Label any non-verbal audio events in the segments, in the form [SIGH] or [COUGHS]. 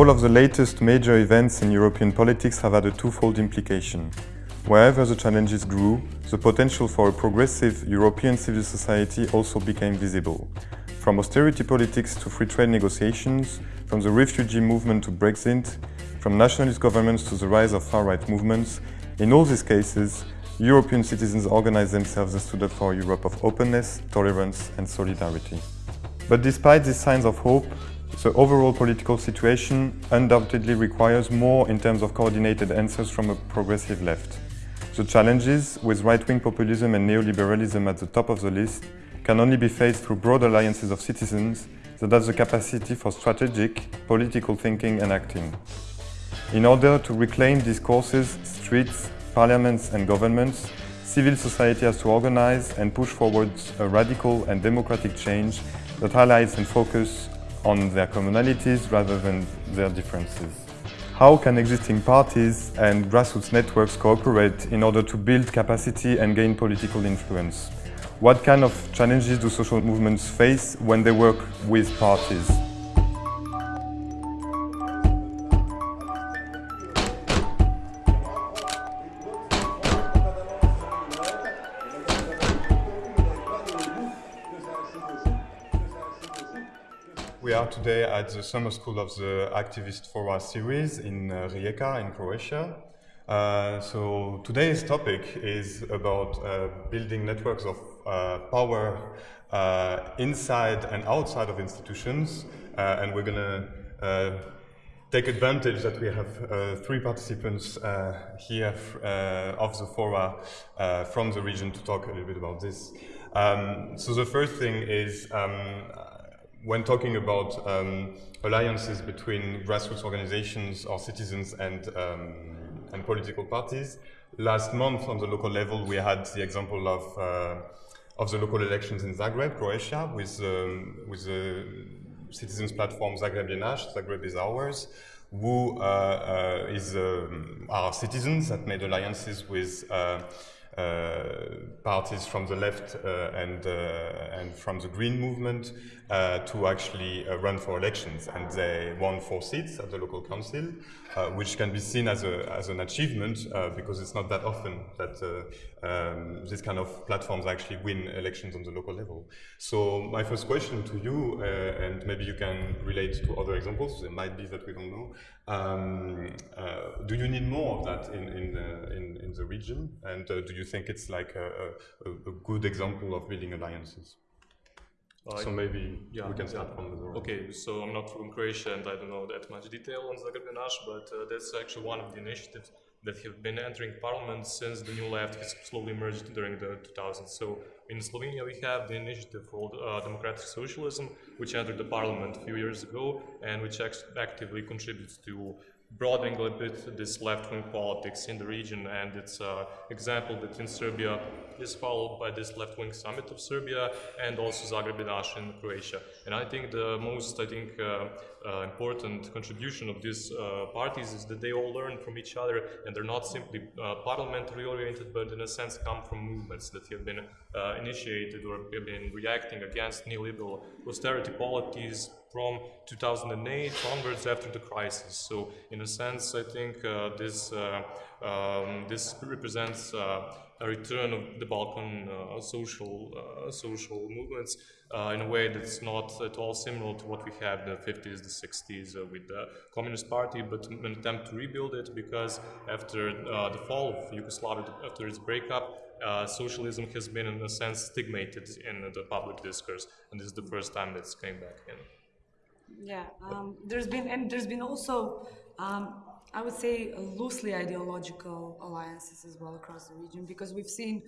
All of the latest major events in European politics have had a twofold implication. Wherever the challenges grew, the potential for a progressive European civil society also became visible. From austerity politics to free trade negotiations, from the refugee movement to Brexit, from nationalist governments to the rise of far-right movements, in all these cases, European citizens organized themselves and stood up for a Europe of openness, tolerance and solidarity. But despite these signs of hope, the overall political situation undoubtedly requires more in terms of coordinated answers from a progressive left. The challenges, with right-wing populism and neoliberalism at the top of the list, can only be faced through broad alliances of citizens that have the capacity for strategic, political thinking and acting. In order to reclaim discourses, streets, parliaments and governments, civil society has to organize and push forward a radical and democratic change that highlights and focuses on their commonalities rather than their differences. How can existing parties and grassroots networks cooperate in order to build capacity and gain political influence? What kind of challenges do social movements face when they work with parties? Today at the summer school of the Activist Fora series in uh, Rijeka in Croatia. Uh, so today's topic is about uh, building networks of uh, power uh, inside and outside of institutions uh, and we're going to take advantage that we have three participants here of the fora from the region to talk a little bit about this. Um, so the first thing is um, when talking about um, alliances between grassroots organizations or citizens and, um, and political parties, last month on the local level we had the example of, uh, of the local elections in Zagreb, Croatia, with, um, with the citizens platform Zagreb je naš, Zagreb is ours, who uh, uh, is, um, are citizens that made alliances with uh, uh, parties from the left uh, and, uh, and from the Green movement to actually run for elections. And they won four seats at the local council, which can be seen as, a, as an achievement because it's not that often that um, these kind of platforms actually win elections on the local level. So my first question to you, uh, and maybe you can relate to other examples, there might be that we don't know. Um, uh, do you need more of that in, in, uh, in, in, the region? And do you think it's like a, a, a good example of building alliances? So maybe yeah, we can start yeah. from the Okay, so I'm not from Croatia and I don't know that much detail on Zagreb but uh, that's actually one of the initiatives that have been entering parliament since the new left has slowly emerged during the 2000s. So in Slovenia we have the initiative called uh, Democratic Socialism, which entered the parliament a few years ago and which actively contributes to broadening a bit this left-wing politics in the region and it's an example that in Serbia is followed by this left-wing summit of Serbia and also Zagreb in Croatia. And I think the most, I think, uh, uh, important contribution of these uh, parties is that they all learn from each other and they're not simply uh, parliamentary oriented, but in a sense come from movements that have been uh, initiated or have been reacting against neoliberal austerity policies from 2008 onwards after the crisis. So in a sense, I think uh, this, um, this represents a return of the Balkan uh, social uh, social movements uh, in a way that's not at all similar to what we had in the 50s, the 60s with the Communist Party, but an attempt to rebuild it because after the fall of Yugoslavia, after its breakup, uh, socialism has been in a sense stigmatized in the public discourse and this is the first time that's came back in. Yeah, um, there's been and there's been also um, I would say loosely ideological alliances as well across the region because we've seen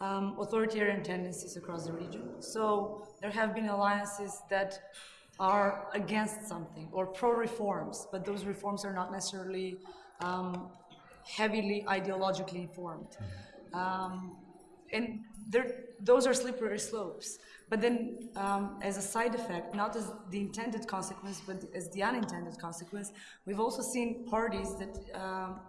um, authoritarian tendencies across the region. So there have been alliances that are against something or pro-reforms, but those reforms are not necessarily um, heavily ideologically informed. Mm-hmm. Um, and those are slippery slopes. But then, um, as a side effect, not as the intended consequence, but as the unintended consequence, we've also seen parties that um,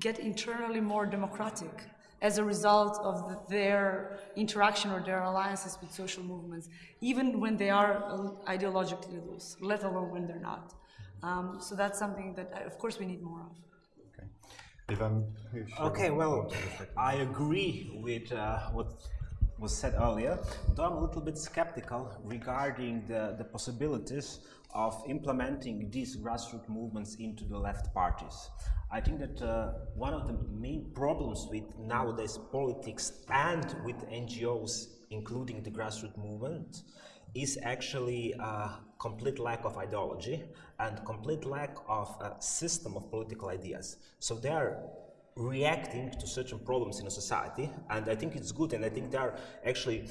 get internally more democratic as a result of the, their interaction or their alliances with social movements, even when they are ideologically loose, let alone when they're not. Um, so that's something that, uh, of course, we need more of. If I'm Okay, well, I agree with uh, what was said earlier, though I'm a little bit skeptical regarding the, the possibilities of implementing these grassroots movements into the left parties. I think that uh, one of the main problems with nowadays politics and with NGOs, including the grassroots movement, is actually a complete lack of ideology and complete lack of a system of political ideas. So they are reacting to certain problems in a society, and I think it's good, and I think they are actually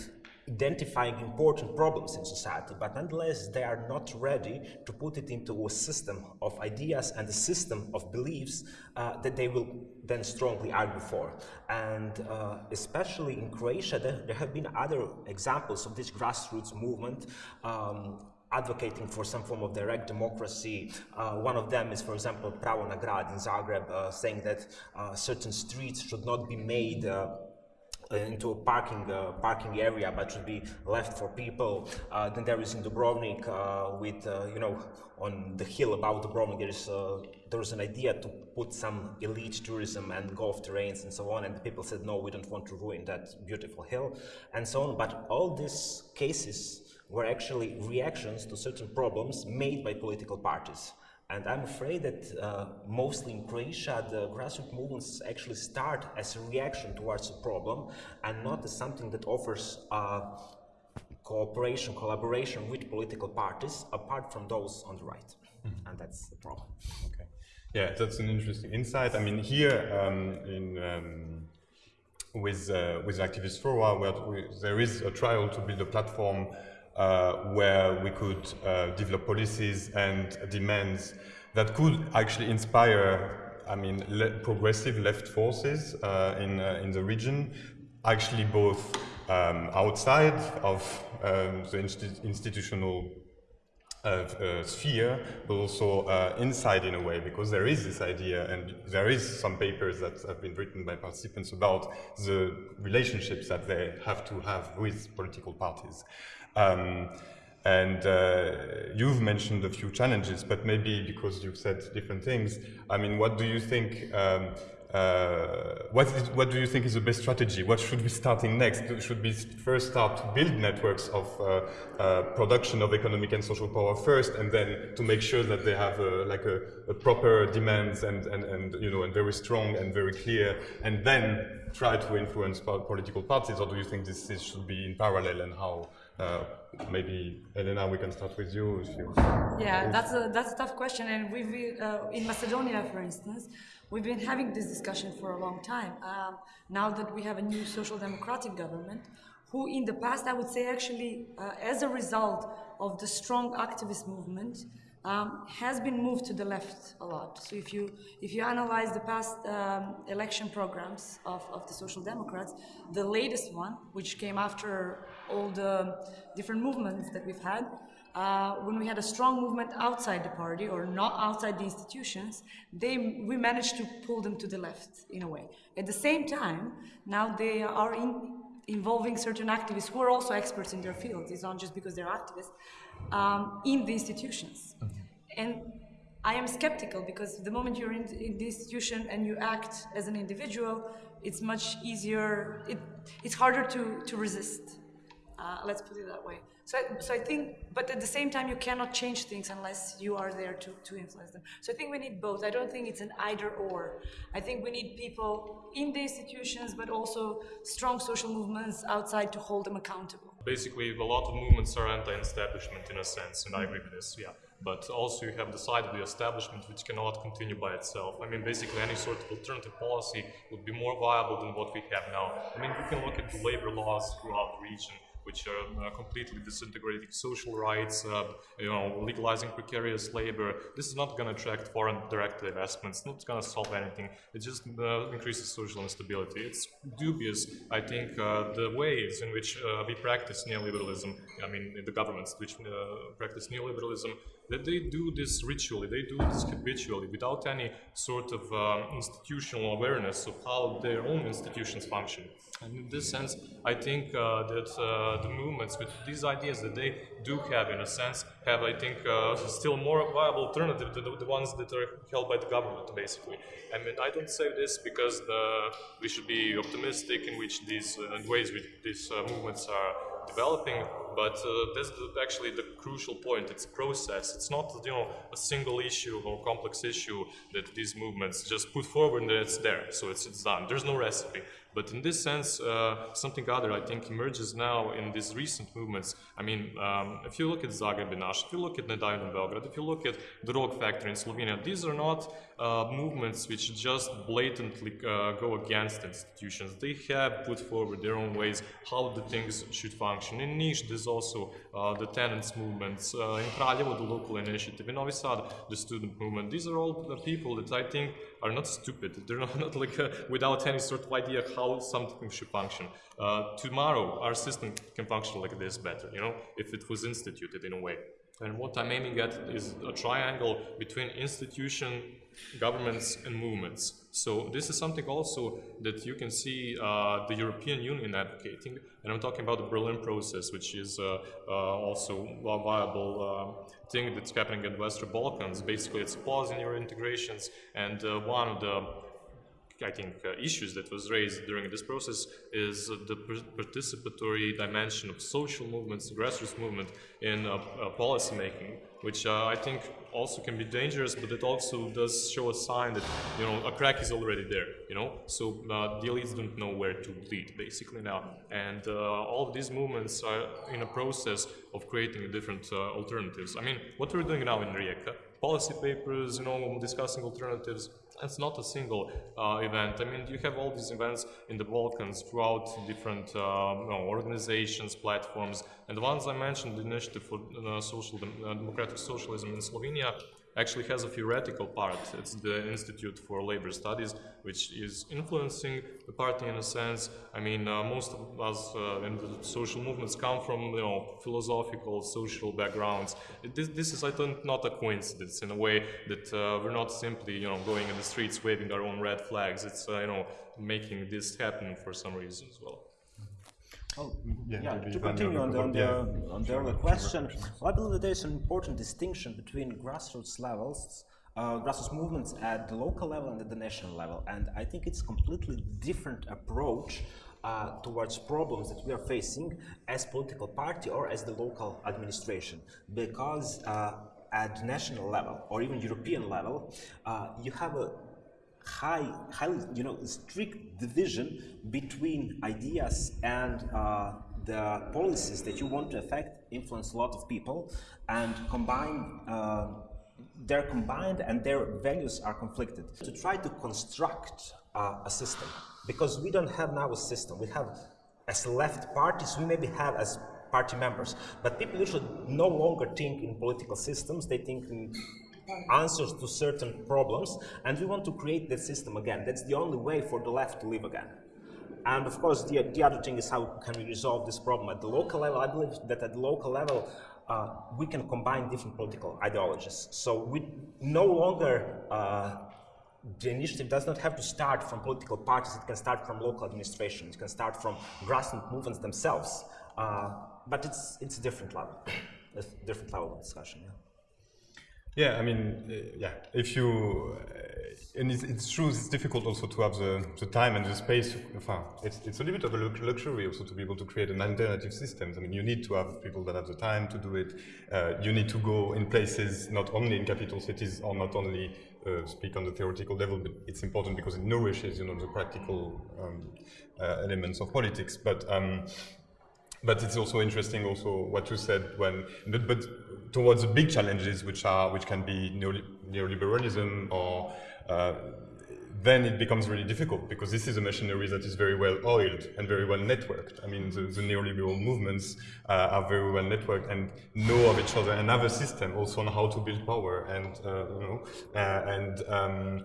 identifying important problems in society, but nonetheless they are not ready to put it into a system of ideas and a system of beliefs uh, that they will then strongly argue for. And uh, especially in Croatia, there, there, have been other examples of this grassroots movement um, advocating for some form of direct democracy. Uh, one of them is, for example, Pravo na grad in Zagreb, uh, saying that uh, certain streets should not be made uh, uh, into a parking uh, parking area, but should be left for people. Uh, then there is in Dubrovnik uh, with uh, you know on the hill about Dubrovnik there is there is an idea to put some elite tourism and golf terrains and so on, and the people said no, we don't want to ruin that beautiful hill and so on. But all these cases were actually reactions to certain problems made by political parties. And I'm afraid that uh, mostly in Croatia, the grassroots movements actually start as a reaction towards a problem and not as something that offers uh, cooperation, collaboration with political parties apart from those on the right. Mm -hmm. And that's the problem. Okay. Yeah, that's an interesting insight. I mean, here um, in um, with uh, with activist Fora, where there is a trial to build a platform where we could uh, develop policies and demands that could actually inspire, I mean, le progressive left forces uh, in, in the region, actually both um, outside of um, the insti institutional uh, uh, sphere, but also uh, inside in a way, because there is this idea, and there is some papers that have been written by participants about the relationships that they have to have with political parties. Um, and uh, you've mentioned a few challenges, but maybe because you've said different things, I mean, what do you think, um, uh, what, is, what do you think is the best strategy? What should we starting next? Should we first start to build networks of uh, uh, production of economic and social power first, and then to make sure that they have a, like a, a proper demands and, and, and, you know, and very strong and very clear, and then try to influence political parties, or do you think this, this should be in parallel and how uh, maybe Elena, we can start with you. yeah, that's a that's a tough question, and we've uh, in Macedonia, for instance, we've been having this discussion for a long time. Um, now that we have a new social democratic government, who in the past, I would say, actually, uh, as a result of the strong activist movement, um, has been moved to the left a lot. So if you if you analyze the past um, election programs of, of the Social Democrats, the latest one, which came after all the different movements that we've had, uh, when we had a strong movement outside the party or not outside the institutions, they, we managed to pull them to the left in a way. At the same time, now they are in, involving certain activists who are also experts in their fields. It's not just because they're activists, um, in the institutions. -hmm. And I am skeptical because the moment you're in, in, the institution and you act as an individual, it's much easier, it, it's harder to, to resist. Uh, let's put it that way. So, I, so I think, but at the same time, you cannot change things unless you are there to, to influence them. So I think we need both. I don't think it's an either or. I think we need people in the institutions, but also strong social movements outside to hold them accountable. Basically, a lot of movements are anti-establishment in a sense, and I agree with this, yeah. But also you have the side of the establishment which cannot continue by itself. I mean, basically any sort of alternative policy would be more viable than what we have now. I mean, we can look at the labor laws throughout the region which are uh, completely disintegrating social rights, uh, you know, legalizing precarious labor. This is not going to attract foreign direct investments. It's not going to solve anything. It just uh, increases social instability. It's dubious, I think, the ways in which we practice neoliberalism. I mean, the governments which practice neoliberalism that they do this ritually, they do this habitually, without any sort of um, institutional awareness of how their own institutions function. And in this sense, I think uh, that uh, the movements with these ideas that they do have, in a sense, have, I think, uh, still more viable alternative to the, the, ones that are held by the government, basically. I mean, I don't say this because we should be optimistic in which these uh, ways which these uh, movements are developing, but uh, the, actually the crucial point. It's process. It's not you know a single issue or complex issue that these movements just put forward and it's there, so it's, it's done. There's no recipe. But in this sense, uh, something other I think emerges now in these recent movements. I mean, um, if you look at Zagreb, Zagrebinaš, if you look at Ne da(vi)mo Belgrade, if you look at the Rog Factory in Slovenia, these are not uh, movements which just blatantly uh, go against institutions. They have put forward their own ways how the things should function. In Niš, there's also uh, the tenants movements. Uh, in Kraljevo, the local initiative. In Novi Sad, the student movement. These are all the people that I think are not stupid. They're [LAUGHS] not, not like uh, without any sort of idea how something should function. Uh, tomorrow, our system can function like this better, you know, if it was instituted in a way. And what I'm aiming at is a triangle between institution, governments, and movements. So this is something also that you can see uh, the European Union advocating, and I'm talking about the Berlin process, which is uh, uh, also a viable uh, thing that's happening in the Western Balkans. Basically, it's in your integrations, and uh, one of the I think, uh, issues that was raised during this process is uh, the participatory dimension of social movements, grassroots movement in uh, uh policy making, which uh, I think also can be dangerous, but it also does show a sign that you know a crack is already there. You know, so uh, the elites don't know where to lead basically now, and all of these movements are in a process of creating different alternatives. I mean, what we're doing now in Rijeka, policy papers, you know, discussing alternatives it's not a single uh, event. I mean, you have all these events in the Balkans throughout different uh, you know, organizations, platforms, and the ones I mentioned, the Initiative for uh, Social uh, Democratic Socialism in Slovenia, actually has a theoretical part. It's the Institute for Labor Studies, which is influencing the party in a sense. I mean, uh, most of us uh, in the social movements come from, you know, philosophical, social backgrounds. This, this is, I think, not a coincidence in a way that uh, we're not simply, you know, going in the streets waving our own red flags. It's, uh, you know, making this happen for some reason as well. Oh, yeah, yeah to continue on the, on the, yeah. on the earlier question, well, I believe that there is an important distinction between grassroots levels, uh, grassroots movements at the local level and at the national level. And I think it's a completely different approach uh, towards problems that we are facing as political party or as the local administration. Because uh, at national level or even European level, uh, you have a high, highly, you know, strict division between ideas and uh, the policies that you want to affect influence a lot of people and combine uh, they're combined and their values are conflicted. To try to construct uh, a system because we don't have now a system. We have as left parties we maybe have as party members but people usually no longer think in political systems. They think in answers to certain problems, and we want to create that system again. That's the only way for the left to live again. And of course, the, the other thing is how can we resolve this problem at the local level? I believe that at the local level, uh, we can combine different political ideologies. So we no longer, uh, the initiative does not have to start from political parties, it can start from local administration, it can start from grassroots movements themselves. Uh, but it's, it's a different level, [COUGHS] a different level of discussion. Yeah. Yeah, I mean, uh, yeah, if you, uh, and it's, it's, true, it's difficult also to have the, the time and the space. It's, it's a little bit of a luxury also to be able to create an alternative systems. I mean, you need to have people that have the time to do it. Uh, you need to go in places, not only in capital cities or not only uh, speak on the theoretical level, but it's important because it nourishes, you know, the practical um, uh, elements of politics. But um, but it's also interesting also what you said when but, but towards the big challenges which are which can be neoliberalism or uh, then it becomes really difficult because this is a machinery that is very well oiled and very well networked. I mean, the, the neoliberal movements uh, are very well networked and know of each other and have a system also on how to build power and uh, you know uh, and um,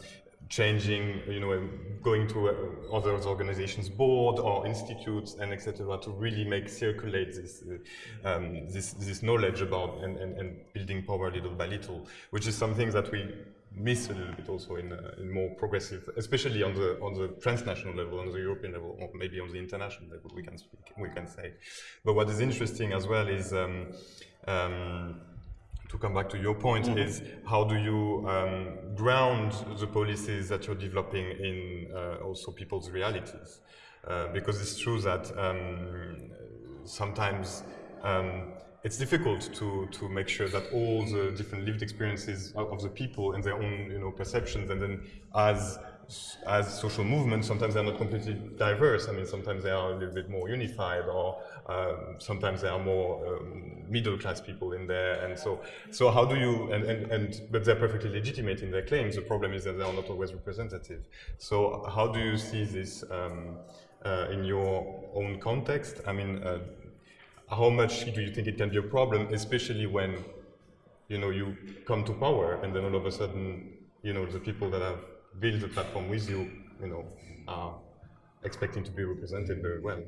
changing, you know, going to uh, other organizations' board or institutes and etc. to really make circulate this, uh, um, this, this knowledge about and, and, and building power little by little, which is something that we miss a little bit also in, uh, in more progressive, especially on the on the transnational level, on the European level, or maybe on the international level. We can speak, we can say. But what is interesting as well is. Um, um, to come back to your point, mm -hmm. is how do you um, ground the policies that you're developing in uh, also people's realities? Uh, because it's true that um, sometimes um, it's difficult to, to make sure that all the different lived experiences of the people and their own you know, perceptions and then as as social movements, sometimes they're not completely diverse. I mean, sometimes they are a little bit more unified, or um, sometimes there are more um, middle class people in there. And so, so how do you? And, and and but they're perfectly legitimate in their claims. The problem is that they are not always representative. So, how do you see this um, uh, in your own context? I mean, uh, how much do you think it can be a problem, especially when you know you come to power and then all of a sudden, you know, the people that have build the platform with you, you know, are expecting to be represented very well.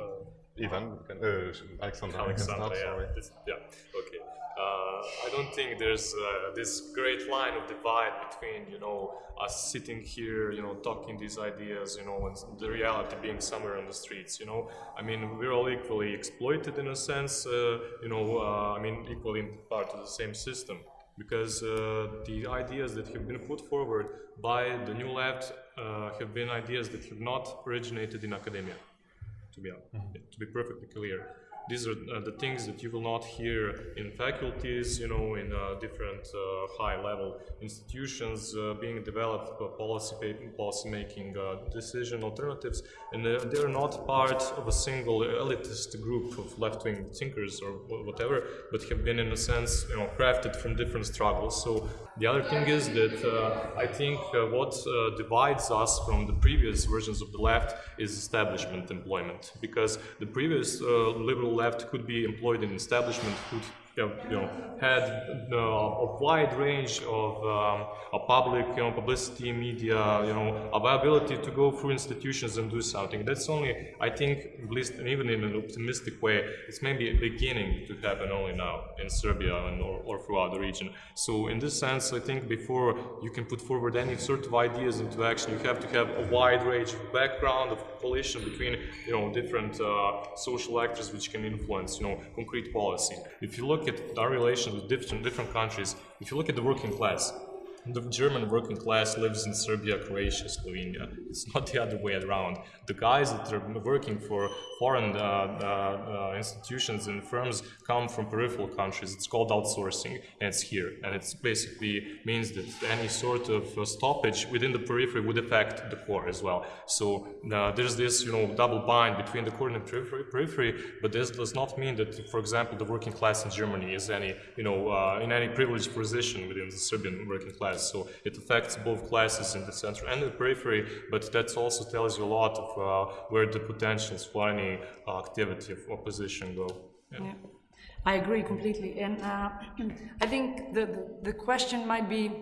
Uh, Ivan, uh, Alexander, Alexander, yeah. This, yeah, okay. Uh, I don't think there's uh, this great line of divide between, you know, us sitting here, you know, talking these ideas, you know, and the reality being somewhere on the streets, you know. I mean, we're all equally exploited in a sense, uh, you know, uh, I mean, equally part of the same system because uh, the ideas that have been put forward by the new left uh, have been ideas that have not originated in academia, to be, mm -hmm. to be perfectly clear. These are uh, the things that you will not hear in faculties, you know, in uh, different uh, high-level institutions uh, being developed policy, policy making uh, decision alternatives, and uh, they're not part of a single elitist group of left-wing thinkers or whatever, but have been, in a sense, you know, crafted from different struggles. So the other thing is that uh, I think uh, what uh, divides us from the previous versions of the left is establishment employment, because the previous liberal left could be employed in establishment, could you know, had uh, a wide range of um, a public, you know, publicity, media, you know, availability to go through institutions and do something. That's only, I think, at least even in an optimistic way, it's maybe beginning to happen only now in Serbia and or, or throughout the region. So in this sense, I think before you can put forward any sort of ideas into action, you have to have a wide range of background of coalition between, you know, different uh, social actors which can influence, you know, concrete policy. If you look look at our relations with different, different countries, if you look at the working class, the German working class lives in Serbia, Croatia, Slovenia. It's not the other way around. The guys that are working for foreign uh, uh, uh, institutions and firms come from peripheral countries. It's called outsourcing, and it's here. And it basically means that any sort of uh, stoppage within the periphery would affect the core as well. So uh, there's this, you know, double bind between the core and the periphery, periphery, but this does not mean that, for example, the working class in Germany is any, you know, uh, in any privileged position within the Serbian working class So it affects both classes in the center and the periphery, but that also tells you a lot of uh, where the potentials for any uh, activity of opposition go. Yeah. yeah. I agree completely. And uh, [CLEARS THROAT] I think the, the, the question might be,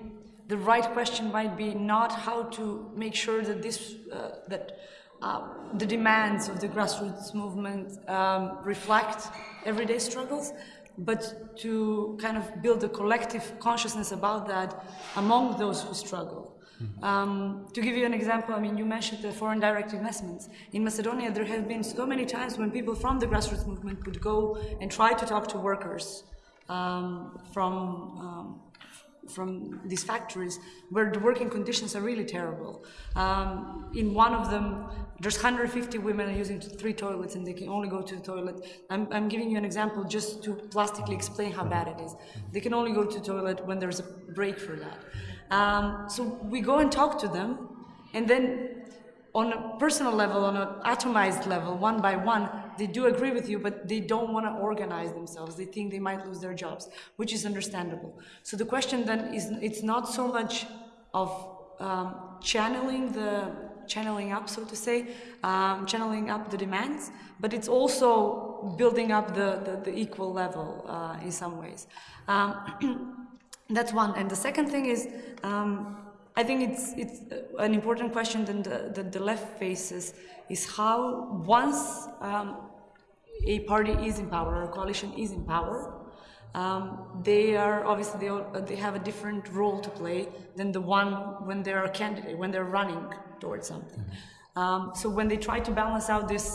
the right question might be not how to make sure that this, uh, that uh, the demands of the grassroots movement um, reflect everyday struggles, but to kind of build a collective consciousness about that among those who struggle. Mm -hmm. um, to give you an example, I mean, you mentioned the foreign direct investments. In Macedonia, there have been so many times when people from the grassroots movement would go and try to talk to workers um, from um, from these factories where the working conditions are really terrible. Um, in one of them, there's 150 women using three toilets and they can only go to the toilet. I'm, I'm giving you an example just to plastically explain how bad it is. They can only go to the toilet when there's a break for that. Um, so we go and talk to them and then on a personal level, on an atomized level, one by one, they do agree with you, but they don't want to organize themselves. They think they might lose their jobs, which is understandable. So the question then is, it's not so much of um, channeling the channeling up, so to say, um, channeling up the demands, but it's also building up the, the, the equal level uh, in some ways. Um, [CLEARS THROAT] that's one. And the second thing is, um, I think it's it's an important question that the, that the left faces is how once um, a party is in power or a coalition is in power, um, they are obviously they, all, they have a different role to play than the one when they're a candidate when they're running towards something. Um, so when they try to balance out this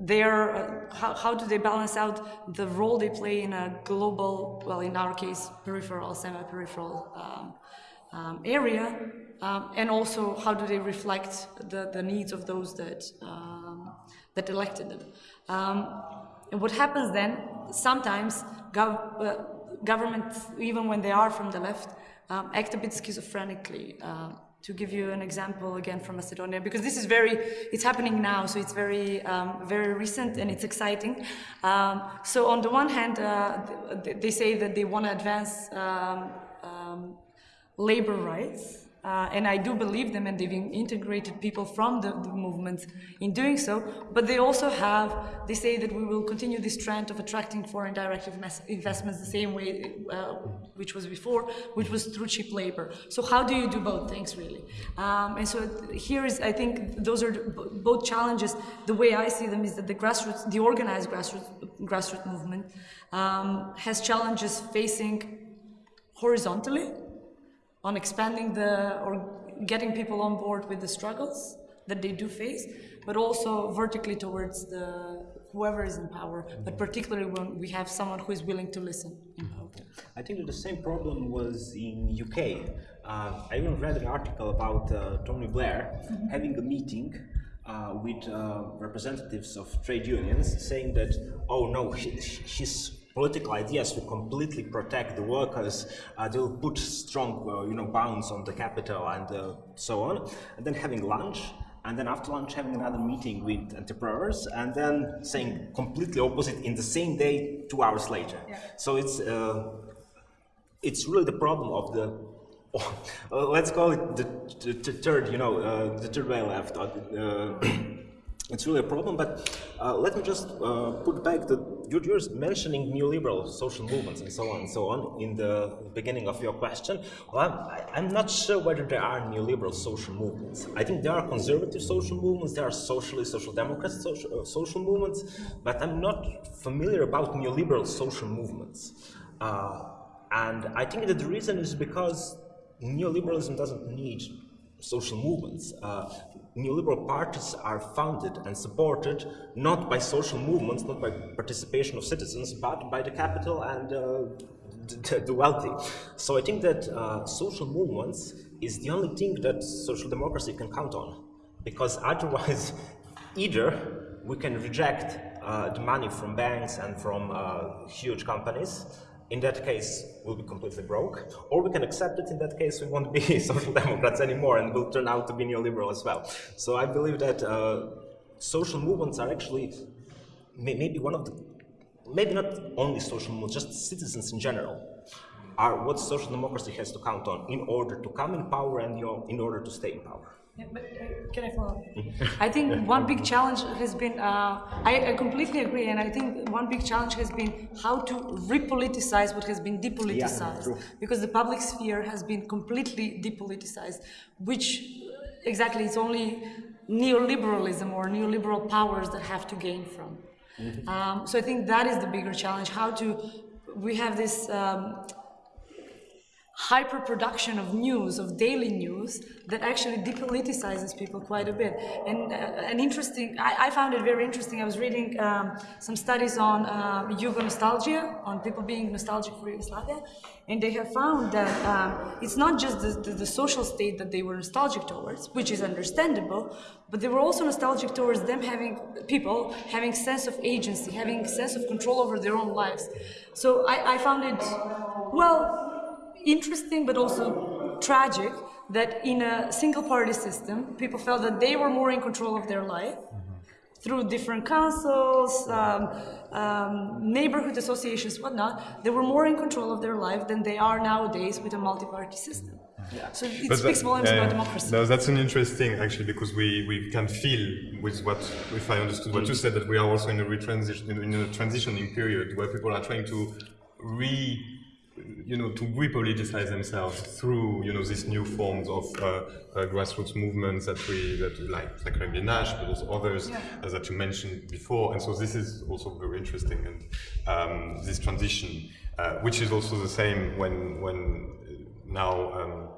their, uh, how, how do they balance out the role they play in a global, well, in our case, peripheral, semi-peripheral um, um, area, um, and also how do they reflect the, the needs of those that, um, that elected them. Um, and what happens then, sometimes gov uh, governments, even when they are from the left, um, act a bit schizophrenically. Uh, to give you an example again from Macedonia, because this is very, it's happening now, so it's very, um, very recent and it's exciting. Um, so on the one hand, uh, they say that they want to advance um, um labor rights, uh, and I do believe them, and they've integrated people from the, the, movement in doing so. But they also have, they say that we will continue this trend of attracting foreign direct investments the same way, uh, which was before, which was through cheap labor. So how do you do both things, really? Um, and so here is, I think, those are both challenges. The way I see them is that the grassroots, the organized grassroots, grassroots movement um, has challenges facing horizontally on expanding the or getting people on board with the struggles that they do face, but also vertically towards the whoever is in power, but particularly when we have someone who is willing to listen in power. I think that the same problem was in UK. Uh, I even read an article about uh, Tony Blair mm -hmm. having a meeting uh, with uh, representatives of trade unions saying that, oh no, he, she's political ideas to completely protect the workers. Uh, they'll put strong, uh, you know, bounds on the capital and uh, so on. And then having lunch, and then after lunch having another meeting with entrepreneurs, and then saying completely opposite in the same day, two hours later. Yeah. So it's uh, it's really the problem of the uh, [LAUGHS] let's call it the, the, the third, you know, uh, the third way left. [CLEARS THROAT] it's really a problem, but uh, let me just uh, put back the, you're, mentioning neoliberal social movements and so on and so on in the beginning of your question. Well, I'm, I'm not sure whether there are neoliberal social movements. I think there are conservative social movements, there are socialist, social democrat social, uh, social movements, but I'm not familiar about neoliberal social movements. Uh, and I think that the reason is because neoliberalism doesn't need social movements. Uh, neoliberal parties are founded and supported not by social movements, not by participation of citizens, but by the capital and uh, the, wealthy. So I think that uh, social movements is the only thing that social democracy can count on, because otherwise, [LAUGHS] either we can reject uh, the money from banks and from uh, huge companies, in that case, we'll be completely broke, or we can accept it, in that case, we won't be [LAUGHS] social democrats anymore and we'll turn out to be neoliberal as well. So I believe that uh, social movements are actually may maybe one of the, maybe not only social movements, just citizens in general, are what social democracy has to count on in order to come in power and you know, in order to stay in power. Uh, can I follow up? I think one big challenge has been, uh, I, I, completely agree, and I think one big challenge has been how to repoliticize what has been depoliticized. Yeah, because the public sphere has been completely depoliticized, which exactly it's only neoliberalism or neoliberal powers that have to gain from. Mm -hmm. um, so I think that is the bigger challenge, how to, we have this um, hyper production of news, of daily news, that actually depoliticizes people quite a bit. And uh, an interesting, I, I, found it very interesting. I was reading um, some studies on uh, Yugo nostalgia, on people being nostalgic for Yugoslavia, and they have found that um, it's not just the, the, the, social state that they were nostalgic towards, which is understandable, but they were also nostalgic towards them having, people having sense of agency, having sense of control over their own lives. So I, I found it, well, interesting but also tragic that in a single party system, people felt that they were more in control of their life through different councils, um, um, neighborhood associations, whatnot. They were more in control of their life than they are nowadays with a multi-party system. Yeah. So it but speaks volumes about democracy. No, that's an interesting actually because we, we can feel with what, if I understood what you said, that we are also in a, retransition, in a transitioning period where people are trying to re you know, to repoliticize themselves through, you know, these new forms of uh, uh, grassroots movements that we, that we like, like Rabbi Nash, but also others Yeah. uh, that you mentioned before. And so this is also very interesting. And um, this transition, uh, which is also the same when, when now um,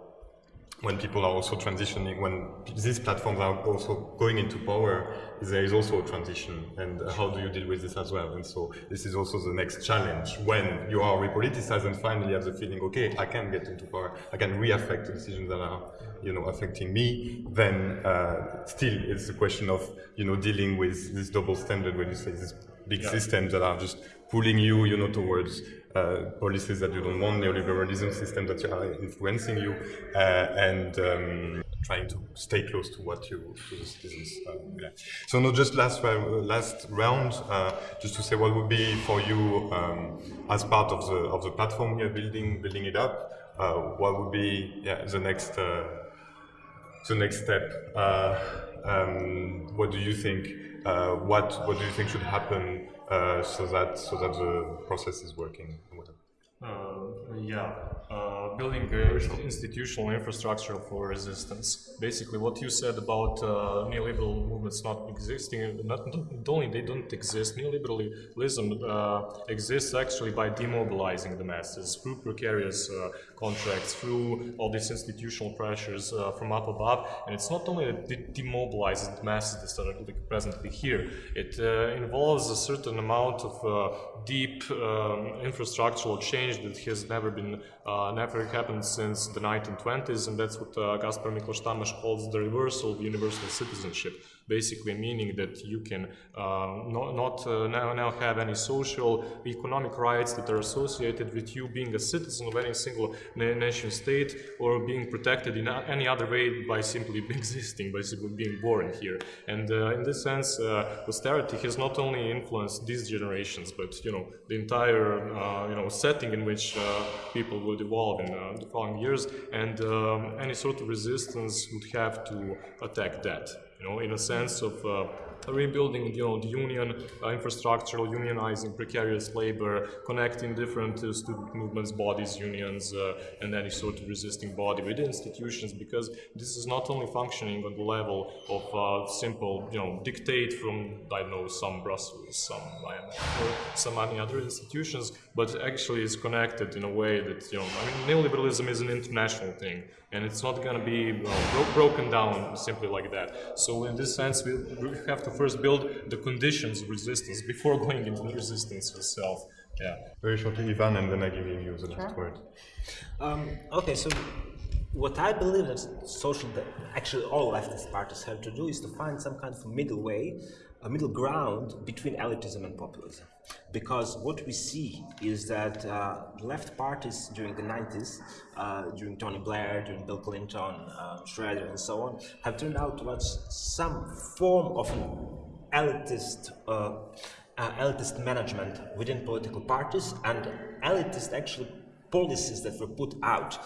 when people are also transitioning, when these platforms are also going into power, there is also a transition. And how do you deal with this as well? And so this is also the next challenge when you are repoliticized and finally have the feeling, okay, I can get into power, I can re-affect the decisions that are, you know, affecting me. Then uh, still, it's a question of, you know, dealing with this double standard when you say these big systems that are just pulling you, you know, towards uh, policies that you don't want, neoliberalism system that are influencing you, uh, and um, trying to stay close to what you to the citizens. Uh, yeah. So no, just last uh, last round, uh, just to say what would be for you um, as part of the of the platform you're building, building it up. Uh, what would be yeah, the next uh, the next step? Uh, um, what do you think? Uh, what what do you think should happen uh, so that so that the process is working? Whatever. Uh, yeah, uh, building a institutional infrastructure for resistance. Basically, what you said about uh, neoliberal movements not existing, not, not only they don't exist, neoliberalism uh, exists actually by demobilizing the masses through precarious uh, contracts, through all these institutional pressures uh, from up above. And it's not only that it demobilizes the masses that are like, presently here, it uh, involves a certain amount of uh, deep um, infrastructural change that has never been, uh, never happened since the 1920s, and that's what uh, Gaspar Miklos Tamás calls the reversal of universal citizenship. Basically, meaning that you can uh, not, not uh, now, now have any social, economic rights that are associated with you being a citizen of any single nation state or being protected in any other way by simply [LAUGHS] existing, by simply being born here. And uh, in this sense, uh, austerity has not only influenced these generations, but you know the entire uh, you know setting in which uh, people would evolve in uh, the following years. And um, any sort of resistance would have to attack that. You know, in a sense of uh, rebuilding, you know, the union uh, infrastructure, unionizing precarious labor, connecting different uh, student movements, bodies, unions, uh, and any sort of resisting body with institutions, because this is not only functioning on the level of simple, you know, dictate from, I know, some Brussels, some some any other institutions, but actually is connected in a way that, you know, I mean, neoliberalism is an international thing, and it's not going to be well, bro- broken down simply like that. So in this sense, we, we have to first build the conditions resistance before going into the resistance itself. Yeah. Very shortly, Ivan, and then I give you the last word. Um, okay, so what I believe that social, that actually all leftist parties have to do is to find some kind of middle way, a middle ground between elitism and populism. Because what we see is that uh, left parties during the 90s, uh, during Tony Blair, during Bill Clinton, uh, Schroeder, and so on, have turned out towards some form of elitist uh, uh, elitist management within political parties and elitist actually policies that were put out.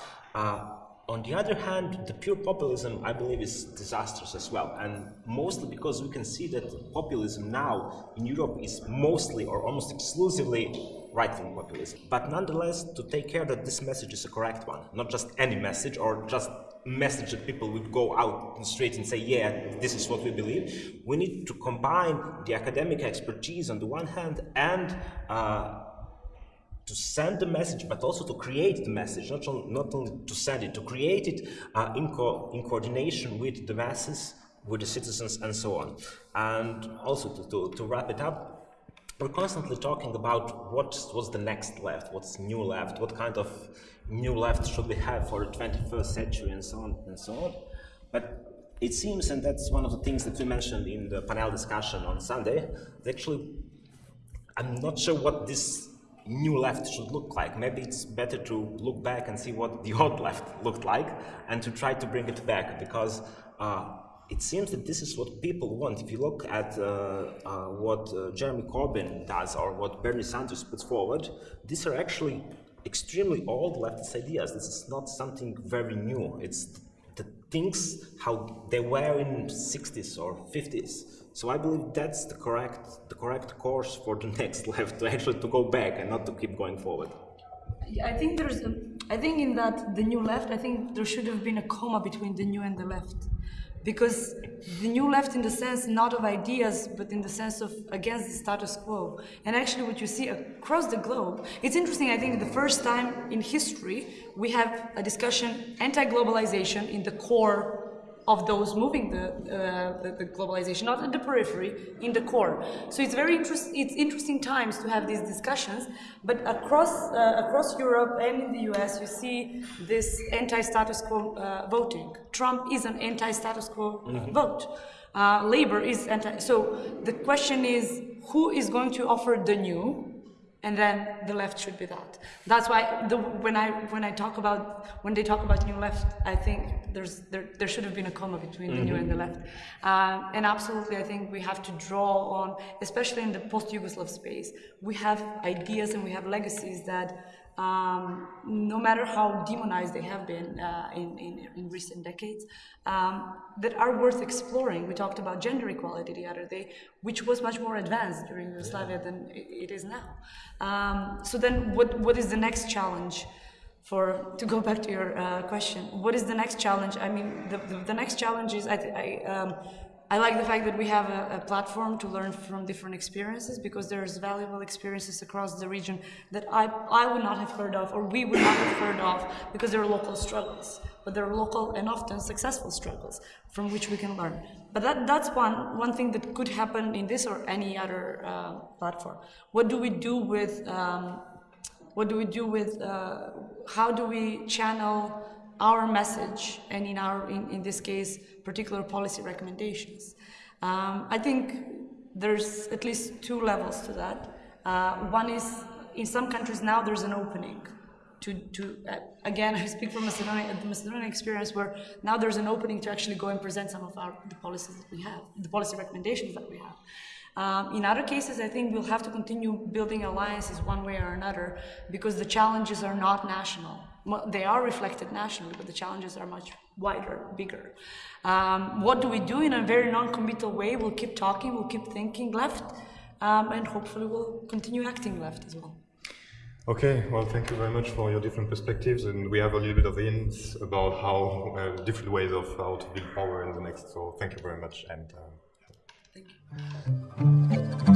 On the other hand, the pure populism, I believe, is disastrous as well, and mostly because we can see that populism now in Europe is mostly or almost exclusively right-wing populism. But nonetheless, to take care that this message is a correct one, not just any message or just message that people would go out in the street and say, yeah, this is what we believe. We need to combine the academic expertise on the one hand and uh, to send the message, but also to create the message, not, on, not only to send it, to create it uh, in, co in coordination with the masses, with the citizens, and so on. And also to, to, to wrap it up, we're constantly talking about what what's the next left, what's new left, what kind of new left should we have for the 21st century, and so on and so on. But it seems, and that's one of the things that we mentioned in the panel discussion on Sunday, actually I'm not sure what this new left should look like. Maybe it's better to look back and see what the [LAUGHS] old left looked like and to try to bring it back because uh, it seems that this is what people want. If you look at uh, uh, what uh, Jeremy Corbyn does or what Bernie Sanders puts forward, these are actually extremely old leftist ideas. This is not something very new. It's the things how they were in 60s or 50s. So I believe that's the correct the correct course for the [LAUGHS] next left to actually to go back and not to keep going forward. I think there's, a, I think in that the new left, I think there should have been a comma between the new and the left. Because the new left in the sense not of ideas, but in the sense of against the status quo. And actually what you see across the globe, it's interesting, I think the first time in history, we have a discussion anti-globalization in the core of those moving the, uh, the, the, globalization, not at the periphery, in the core. So it's very interest, it's interesting times to have these discussions, but across, uh, across Europe and in the US, you see this anti-status quo uh, voting. Trump is an anti-status quo mm -hmm. vote. Uh, Labor is anti, so the question is, who is going to offer the new and then the left should be that. That's why the, when I when I talk about when they talk about new left, I think there's there, there should have been a comma between mm -hmm. the new and the left. Um, and absolutely, I think we have to draw on, especially in the post-Yugoslav space, we have ideas and we have legacies that um, no matter how demonized they have been uh, in, in, in, recent decades, um, that are worth exploring. We talked about gender equality the other day, which was much more advanced during Yugoslavia than it is now. Um, so then what, what is the next challenge? For, to go back to your uh, question, what is the next challenge? I mean, the, the, the next challenge is I, I um, I like the fact that we have a, a, platform to learn from different experiences because there's valuable experiences across the region that I, I would not have heard of or we would not have heard of because they're local struggles, but they're local and often successful struggles from which we can learn. But that, that's one, one thing that could happen in this or any other uh, platform. What do we do with, um, what do we do with, uh, how do we channel our message and in our, in, in this case, particular policy recommendations. Um, I think there's at least two levels to that. Uh, one is, in some countries now there's an opening to, to uh, again, [LAUGHS] I speak from Macedonia, the Macedonian experience where now there's an opening to actually go and present some of our, the policies that we have, the policy recommendations that we have. Um, in other cases, I think we'll have to continue building alliances one way or another because the challenges are not national. They are reflected nationally, but the challenges are much wider, bigger. Um, what do we do in a very non-committal way? We'll keep talking, we'll keep thinking left, um, and hopefully we'll continue acting left as well. Okay, well, thank you very much for your different perspectives, and we have a little bit of hints about how uh, different ways of how to build power in the next. So, thank you very much, and uh, thank you.